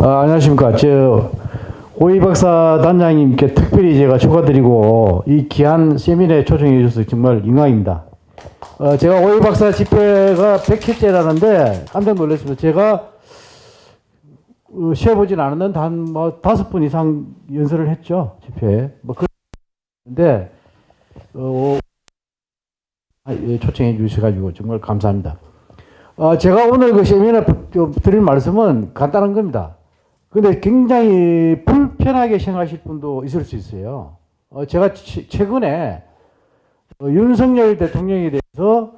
아, 안녕하십니까. 저 오이 박사 단장님께 특별히 제가 축하드리고 이 귀한 세미나에 초청해 주셔서 정말 영광입니다. 어, 제가 오이 박사 집회가 100회째라는데 깜짝 놀랐습니다. 제가 어, 쉬어보진 않았는데 한뭐 다섯 분 이상 연설을 했죠. 집회에. 뭐 그런데 어, 아, 예, 초청해 주셔가지고 정말 감사합니다. 어, 제가 오늘 그 세미나 좀 드릴 말씀은 간단한 겁니다. 근데 굉장히 불편하게 생각하실 분도 있을 수 있어요. 어, 제가 치, 최근에 어, 윤석열 대통령에 대해서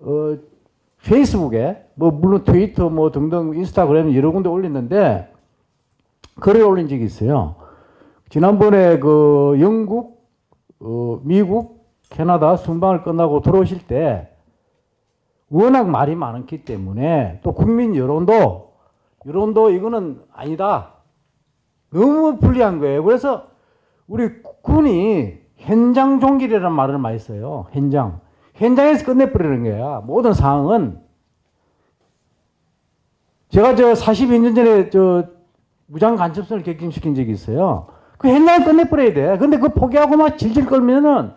어, 페이스북에 뭐 물론 트위터 뭐 등등 인스타그램 여러 군데 올렸는데 글을 올린 적이 있어요. 지난번에 그 영국, 어, 미국, 캐나다 순방을 끝나고 들어오실 때 워낙 말이 많았기 때문에 또 국민 여론도 여론도 이거는 아니다. 너무 불리한 거예요. 그래서 우리 군이 현장 종결이라는 말을 많이 써요. 현장. 현장에서 끝내버리는 거야. 모든 상황은. 제가 저 42년 전에 저 무장 간첩선을 객김시킨 적이 있어요. 그 현장에 끝내버려야 돼. 근데 그 포기하고 막 질질 끌면은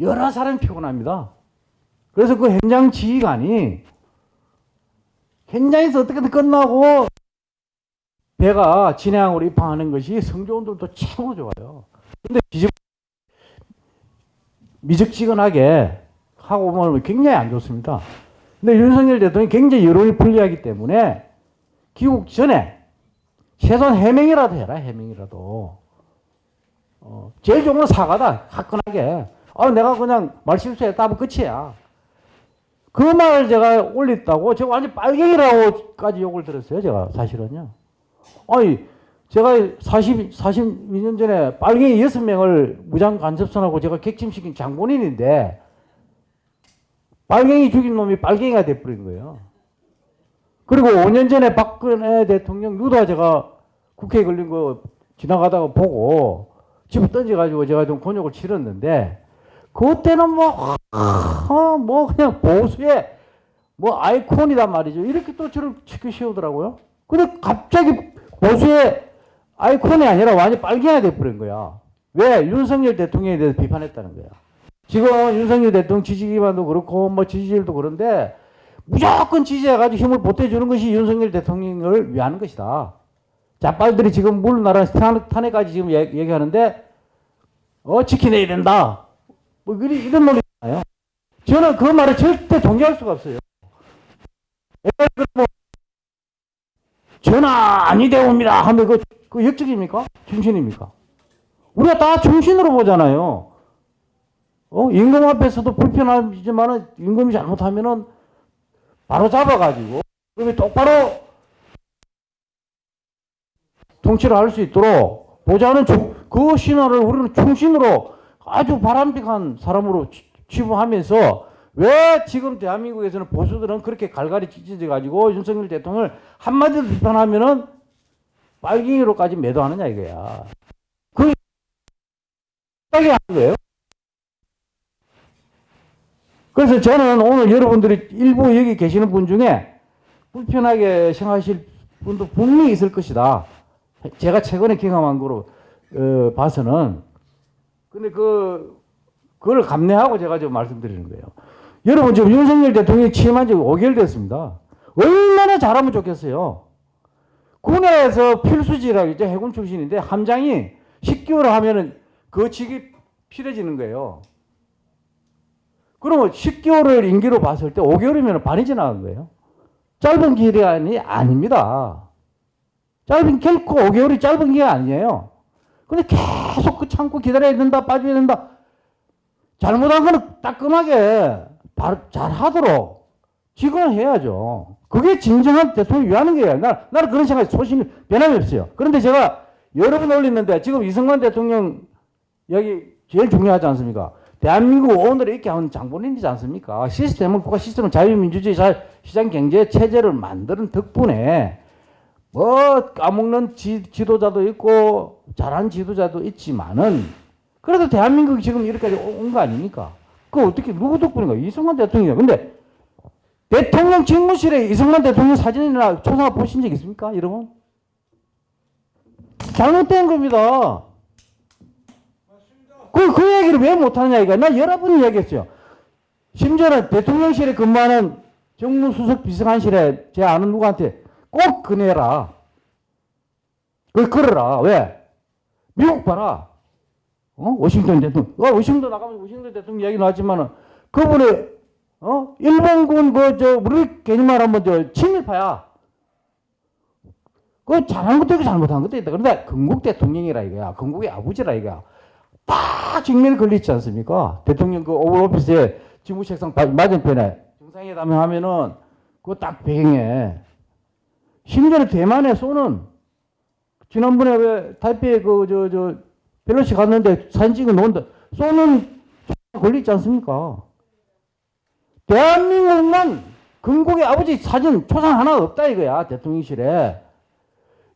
여러 사람이 피곤합니다. 그래서 그 현장 지휘관이 현장에서 어떻게든 끝나고 배가 진해항으로 입항하는 것이 성조원들도 최고 좋아요. 근데 미적, 미적지근하게 하고 보면 굉장히 안 좋습니다. 근데 윤석열 대통령이 굉장히 여론이 불리하기 때문에 귀국 전에 최소한 해명이라도 해라, 해명이라도. 어, 제일 좋은 건 사과다, 화끈하게. 아, 내가 그냥 말 실수했다 하면 끝이야. 그 말을 제가 올렸다고 제가 완전 빨갱이라고까지 욕을 들었어요. 제가 사실은요. 아니 제가 40, 42년 전에 빨갱이 6명을 무장 간첩선하고 제가 객침시킨 장본인인데 빨갱이 죽인 놈이 빨갱이가 돼버린 거예요. 그리고 5년 전에 박근혜 대통령 누다 제가 국회에 걸린 거 지나가다가 보고 집에 던져가지고 제가 좀 곤욕을 치렀는데 그때는 뭐, 아, 뭐 그냥 보수의 뭐 아이콘이단 말이죠. 이렇게 또 저를 치켜 세우더라고요. 근데 갑자기 보수의 아이콘이 아니라 완전 빨갱이가 돼버린 거야. 왜? 윤석열 대통령에 대해서 비판했다는 거야. 지금 윤석열 대통령 지지 기반도 그렇고 뭐 지지율도 그런데 무조건 지지해가지고 힘을 보태주는 것이 윤석열 대통령을 위하는 것이다. 자빨들이 지금 물나라 탄핵까지 지금 얘기하는데 어 지켜내야 된다. 뭐 이런 논리 잖아요. 저는 그 말을 절대 동의할 수가 없어요. 뭐 전화 아니 되옵니다 하면 그, 그 역적입니까? 중신입니까? 우리가 다 중신으로 보잖아요. 어? 임금 앞에서도 불편하지만은 임금이 잘못하면은 바로 잡아가지고 그러면 똑바로 통치를 할 수 있도록 보자는 그 신호를 우리는 충신으로 아주 바람직한 사람으로 취부하면서 왜 지금 대한민국에서는 보수들은 그렇게 갈갈이 찢어져 가지고 윤석열 대통령을 한마디로 비판하면은 빨갱이로까지 매도하느냐 이거야. 그 하는 거예요. 그래서 저는 오늘 여러분들이 일부 여기 계시는 분 중에 불편하게 생각하실 분도 분명히 있을 것이다. 제가 최근에 경험한 거로 어, 봐서는 근데 그, 그걸 감내하고 제가 지금 말씀드리는 거예요. 여러분 지금 윤석열 대통령이 취임한 지 5개월 됐습니다. 얼마나 잘하면 좋겠어요. 군에서 필수지라고 이제 해군 출신인데 함장이 10개월 하면은 그 직이 필요해지는 거예요. 그러면 10개월을 임기로 봤을 때 5개월이면 반이 지나간 거예요. 짧은 기간이 아닙니다. 짧은 결코 5개월이 짧은 기간 아니에요. 근데 계속 그 참고 기다려야 된다, 빠져야 된다. 잘못한 거는 따끔하게 잘 하도록 지금은 해야죠. 그게 진정한 대통령이 위하는 거예요. 나, 나는 그런 생각이 소신이 변함이 없어요. 그런데 제가 여러 번 올렸는데 지금 이승만 대통령 여기 제일 중요하지 않습니까? 대한민국 오늘을 이렇게 하는 장본인이지 않습니까? 시스템은 국가 시스템은 자유민주주의 시장 경제 체제를 만드는 덕분에 뭐 까먹는 지, 지도자도 있고 잘한 지도자도 있지만은 그래도 대한민국이 지금 이렇게까지 온 거 아닙니까? 그 어떻게 누구 덕분인가? 이승만 대통령이야. 근데 대통령 직무실에 이승만 대통령 사진이나 초상화 보신 적 있습니까? 여러분? 잘못된 겁니다. 그, 그 얘기를 왜 못하느냐, 이거. 나 여러 번 얘기했어요. 심지어는 대통령실에 근무하는 정무수석 비서관실에 제 아는 누구한테 꼭 그내라. 그걸 걸어라. 왜? 미국 봐라. 어? 워싱턴 대통령. 어, 워싱턴 나가면 워싱턴 대통령 얘기 나왔지만은 그분이 어? 일본군 그, 저, 우리 개념 말 하면 저, 친일파야. 그 잘한 것도 있고 잘못한 것도 있다. 그런데 건국 대통령이라 이거야. 건국의 아버지라 이거야. 딱 직면에 걸리지 않습니까? 대통령 그 오val 오피스에 직무책상 바- 맞은편에 정상회담 하면은 그거 딱 배경에 심지어는 대만에 쏘는 지난번에 왜 타이페이 그저 저 벨로시 갔는데 사진 찍어 놓은데 쏘는 걸리지 않습니까? 대한민국만 건국의 아버지 사진 초상 하나 없다 이거야 대통령실에.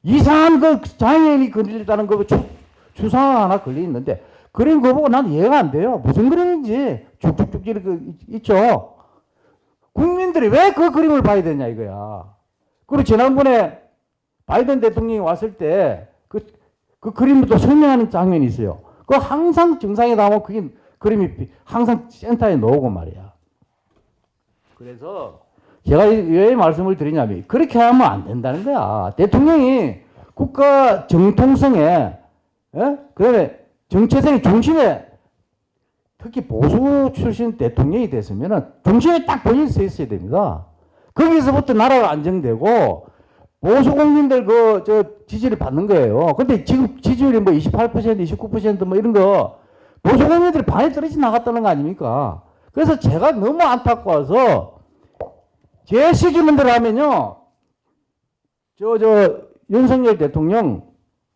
이상한 그 장애인이 걸렸다는 거 주, 주상 하나 걸려 있는데 그림 그거 보고 난 이해가 안 돼요. 무슨 그림인지. 쭉쭉쭉 이렇게 있- 있죠. 국민들이 왜 그 그림을 봐야 되냐 이거야. 그리고 지난번에 바이든 대통령이 왔을 때그 그 그림부터 설명하는 장면이 있어요 그 항상 정상에 나오면 그게 그림이 비- 항상 센터에 나오고 말이야 그래서 제가 이- 왜 말씀을 드리냐면 그렇게 하면 안 된다는 거야. 대통령이 국가 정통성에 예? 그다음에 정체성의 중심에 특히 보수 출신 대통령이 됐으면은 중심에 딱 본인이 서 있어야 됩니다. 거기서부터 나라가 안정되고 보수 국민들 그 저 지지를 받는 거예요. 근데 지금 지지율이 뭐 28%, 29%뭐 이런 거 보수 국민들이 반에 떨어져 나갔다는 거 아닙니까? 그래서 제가 너무 안타까워서 제 시기문들 하면요. 저, 저, 윤석열 대통령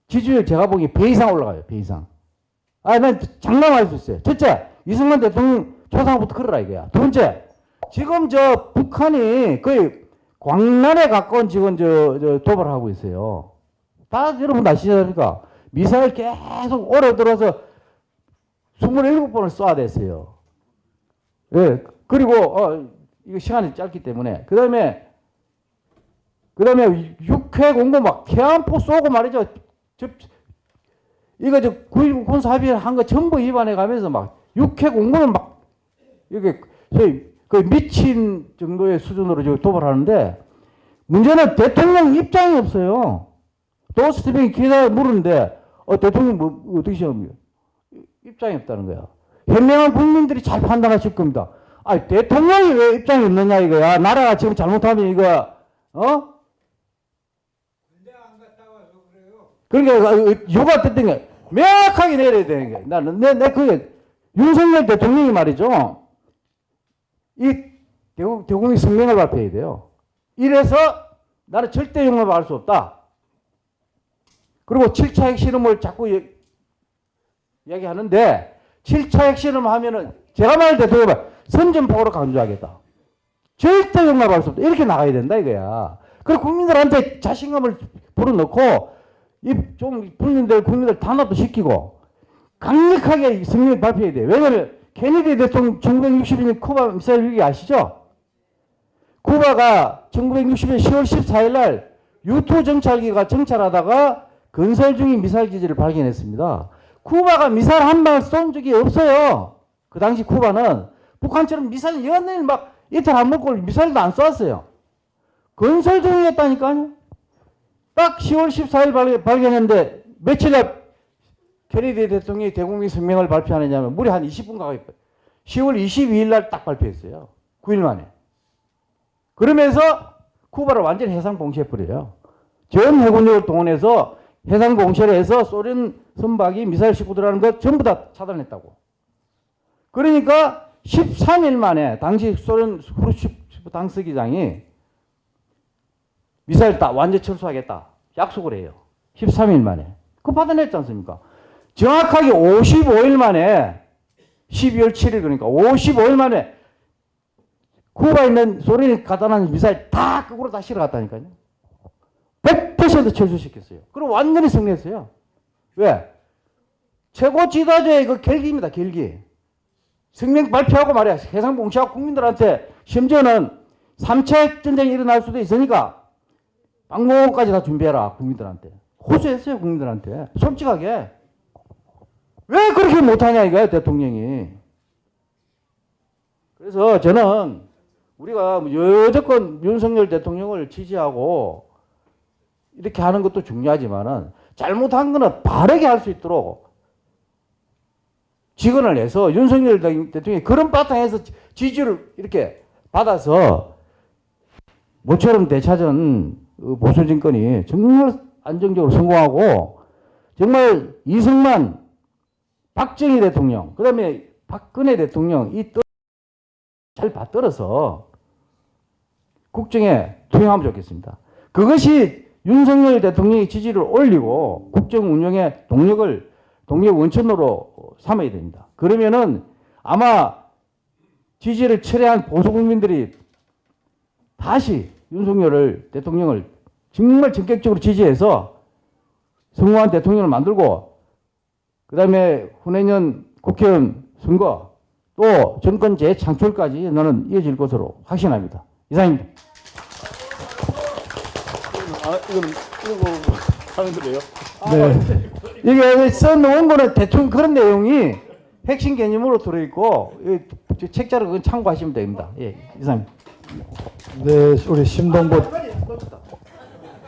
지지율 제가 보기에 배 이상 올라가요. 배 이상. 아, 난 장담할 수 있어요. 첫째, 이승만 대통령 초상부터 그러라 이거야. 두 번째, 지금 저 북한이 거의 광란에 가까운 지금 저, 저 도발을 하고 있어요. 다 여러분 아시지 않습니까? 미사일 계속 오래 들어서 27번을 쏴댔어요. 예. 그리고, 어, 이거 시간이 짧기 때문에. 그 다음에, 그 다음에 육해 공고 막 태안포 쏘고 말이죠. 저, 이거 저9.19 군사 합의 한거 전부 위반해 가면서 막 육해 공고는 막, 이게 소위 그 미친 정도의 수준으로 지금 도발하는데 문제는 대통령 입장이 없어요. 또 스티븐 기자 물었는데, 어, 대통령 뭐, 어떻게 생각합니까? 입장이 없다는 거야. 현명한 국민들이 잘 판단하실 겁니다. 아, 대통령이 왜 입장이 없느냐 이거야. 나라가 지금 잘못하면 이거 어? 그러니까 요가 됐던 게 명확하게 내려야 되는 게 나는 내, 내 그게 윤석열 대통령이 말이죠. 이 대국, 대국민 성명을 발표해야 돼요. 이래서 나는 절대 용납할 수 없다. 그리고 7차 핵실험을 자꾸 얘- 이야기하는데 7차 핵실험 하면은 제가 말할 때 대통령 선전포고로 강조하겠다. 절대 용납할 수 없다. 이렇게 나가야 된다 이거야. 그리고 국민들한테 자신감을 불어넣고 이좀 국민들 국민들 단합도 시키고 강력하게 성명 발표해야 돼. 왜냐면 케네디 대통령 1960년 쿠바 미사일 위기 아시죠? 쿠바가 1960년 10월 14일 날 유투 정찰기가 정찰하다가 건설 중인 미사일 기지를 발견했습니다. 쿠바가 미사일 한 방을 쏜 적이 없어요. 그 당시 쿠바는 북한처럼 미사일 연일 막 이틀 안 먹고 미사일도 안 쐈어요. 건설 중이었다니까요. 딱 10월 14일 발, 발견했는데 며칠 앞 케네디 대통령이 대국민 성명을 발표하느냐면 무려 한 20분 가까이 10월 22일 날 딱 발표했어요. 9일 만에. 그러면서 쿠바를 완전히 해상 봉쇄해버려요. 전 해군력을 동원해서 해상 해서 소련 선박이 미사일 싣고 들어가는 것 전부 다 차단했다고. 그러니까 13일 만에 당시 소련 후르시프 당서기장이 미사일 다 완전 철수하겠다. 약속을 해요. 13일 만에. 그 받아냈지 않습니까? 정확하게 55일 만에 12월 7일 그러니까 55일 만에 쿠바에 있는 소련이 갖다 놓은 미사일 다 거꾸로 다 실어 갔다니까요. 100% 철수시켰어요. 그리고 완전히 승리했어요. 왜? 최고 지도자의 그 결기입니다. 결기. 성명 발표하고 말이야. 해상 봉쇄하고 국민들한테 심지어는 3차 전쟁이 일어날 수도 있으니까 방공호까지 다 준비해라. 국민들한테. 호소했어요 국민들한테 솔직하게 왜 그렇게 못하냐 이거야 대통령이 그래서 저는 우리가 여태껏 윤석열 대통령을 지지하고 이렇게 하는 것도 중요하지만은 잘못한 거는 바르게 할 수 있도록 직언을 해서 윤석열 대통령이 그런 바탕에서 지지를 이렇게 받아서 모처럼 되찾은 그 보수 정권이 정말 안정적으로 성공하고 정말 이승만, 박정희 대통령, 그 다음에 박근혜 대통령 이잘 받들어서 국정에 투영하면 좋겠습니다. 그것이 윤석열 대통령의 지지를 올리고 국정 운영의 동력을 동력 원천으로 삼아야 됩니다. 그러면은 아마 지지를 철회한 보수 국민들이 다시 윤석열을 대통령을 정말 전격적으로 지지해서 성공한 대통령을 만들고 그 다음에 후내년 국회의원 선거 또 정권 재창출까지 너는 이어질 것으로 확신합니다. 이상입니다. 아, 이거는 이거 하는 거래요. 네. 이게 써놓은 거는 대충 그런 내용이 핵심 개념으로 들어있고 이 책자를 그건 참고하시면 됩니다. 예, 이상입니다. 네, 우리 심동보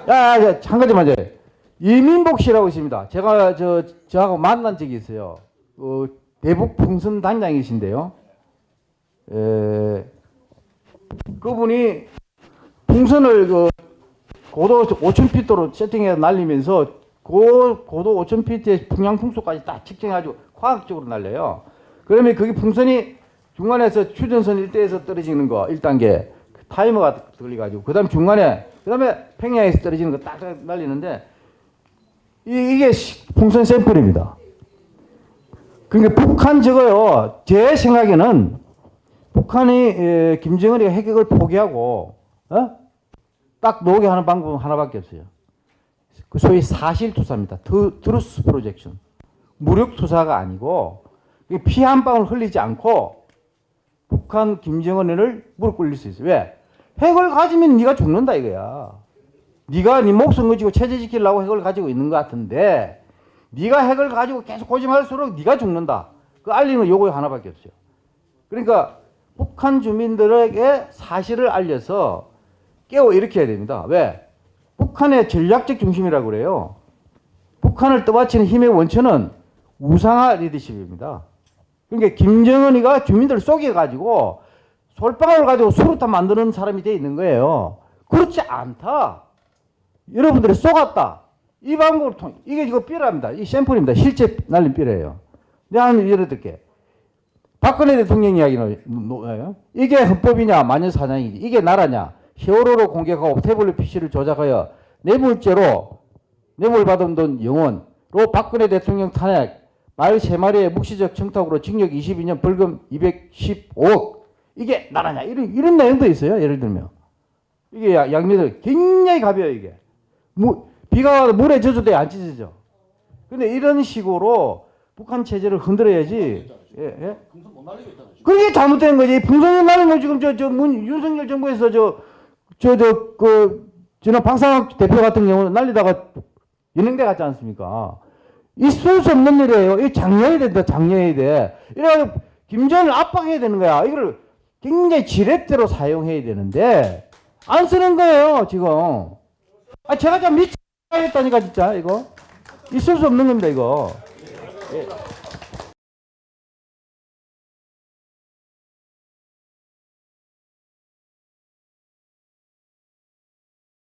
야, 야, 한 가지만 요 이민복 씨라고 있습니다. 제가 저 저하고 만난 적이 있어요. 어, 대북 풍선 단장이신데요. 에, 그분이 풍선을 그 고도 5,000피트로 세팅해서 날리면서 고, 고도 5,000피트의 풍향 풍속까지 딱 측정해가지고 과학적으로 날려요. 그러면 그게 풍선이 중간에서 휴전선 일대에서 떨어지는 거 1단계 타이머가 걸려가지고 그 다음 중간에 그 다음에 평양에서 떨어지는 거 딱 날리는데 이, 시- 풍선 샘플입니다. 그러니까 북한 저거요 제 생각에는 북한이 에, 김정은이 핵을 포기하고 어? 딱 놓게 하는 방법은 하나밖에 없어요. 그 소위 사실 투사입니다. truth projection. 무력 투사가 아니고 피 한 방울 흘리지 않고 북한 김정은을 무릎 꿇릴 수 있어요. 왜? 핵을 가지면 네가 죽는다 이거야. 네가 네 목숨 건지고 체제 지키려고 핵을 가지고 있는 것 같은데 네가 핵을 가지고 계속 고집할수록 네가 죽는다. 그 알리는 요거 하나밖에 없어요. 그러니까 북한 주민들에게 사실을 알려서 깨워 일으켜야 됩니다. 왜? 북한의 전략적 중심이라고 그래요. 북한을 떠받치는 힘의 원천은 우상화 리더십입니다. 그러니까 김정은이가 주민들을 속여가지고 솔방울 가지고 수루탄 만드는 사람이 돼 있는 거예요. 그렇지 않다. 여러분들이 속았다. 이 방법을 통 이게 이거 삐랍니다. 이 샘플입니다. 실제 날린 삐래요. 내가 한 예를 들게. 박근혜 대통령 이야기는 뭐예요? 이게 헌법이냐 마녀사냥이지 이게 나라냐 세월호로 공격하고 태블릿 PC를 조작하여 뇌물죄로 뇌물 받은 돈 영원으로 박근혜 대통령 탄핵 말세 마리의 묵시적 청탁으로 징역 22년 벌금 215억. 이게 나라냐? 이런 이런 내용도 있어요 예를 들면. 이게 야- 양면을 굉장히 가벼워 이게. 무, 비가 와도 물에 젖어도 안 찢어져. 근데 이런 식으로 북한 체제를 흔들어야지. 예, 예? 그게 잘못된 거지. 풍선이 나는 거 지금 저, 저, 문, 윤석열 정부에서 저, 저, 저, 그, 지난 박상학 대표 같은 경우는 날리다가 연행돼 갔지 않습니까? 있을 수 없는 일이에요. 이 장려해야 된다, 장려해야 돼. 이래 김정을 압박해야 되는 거야. 이걸 굉장히 지렛대로 사용해야 되는데, 안 쓰는 거예요, 지금. 아, 제가 좀 미치겠다니까, 진짜, 이거. 있을 수 없는 겁니다, 이거. 예.